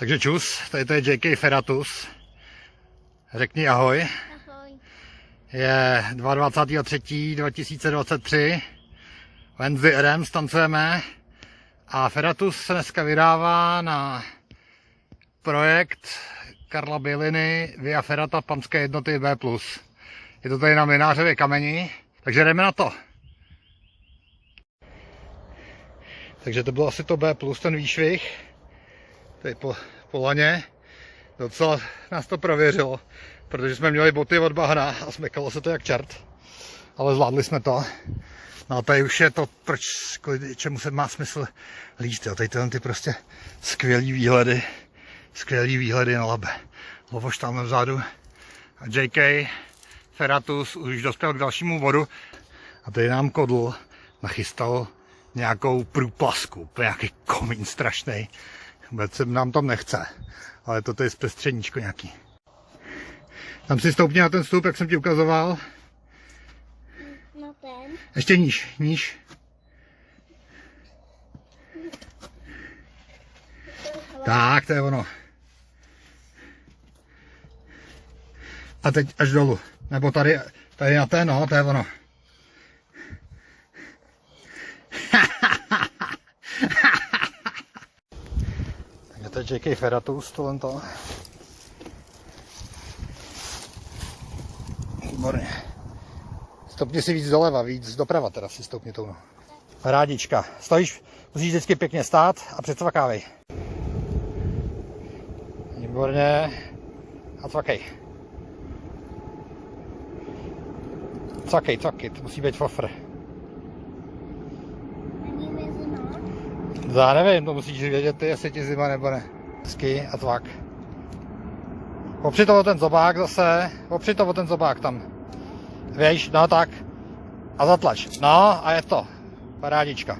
Takže čus, tady to je JK Feratus. Řekni ahoj. Ahoj. Je 22.3.2023. Ven s RM stancujeme. A Feratus se dneska vydává na projekt Karla Běliny Via Ferata Panské jednoty B+. Je to tady na Minářově kameni, takže jdeme na to. Takže to bylo asi to B+, ten výšvih. Tady po, po laně. Docela nás to prověřilo, protože jsme měli boty od bahna a smekalo se to jak čert. Ale zvládli jsme to. No a tady už je to, proč, čemu se má smysl líst. Jo. Tady tyhle ty prostě skvělý výhledy, skvělý výhledy na labe. Lovoš tam vzadu. A JK Feratus už dospěl k dalšímu vodu. A tady nám kodl nachystal nějakou průplasku, nějaký komín strašný. Vůbec se nám tam nechce, ale toto je zpestřeníčko nějaký. Tam si stoupni na ten stoup, jak jsem ti ukazoval. Na ten. Ještě níž, níž. Tak, to je ono. A teď až dolů. Nebo tady, tady na té, no, to je ono. To je JK Feratus, tohle to. Výborně. Stopni si víc doleva, víc doprava teda si stoupni tou. Rádička. Stojíš, musíš vždycky pěkně stát a předsvakávej. Výborně. A cvakej. Cvakej, cvakej, to musí být fofr. Já nevím, to musíš vědět ty, jestli ti zima nebo ne. Hezky a tvak. Opři to o ten zobák zase, opři to o ten zobák tam. Víš, no tak. A zatlač. No a je to. Parádička.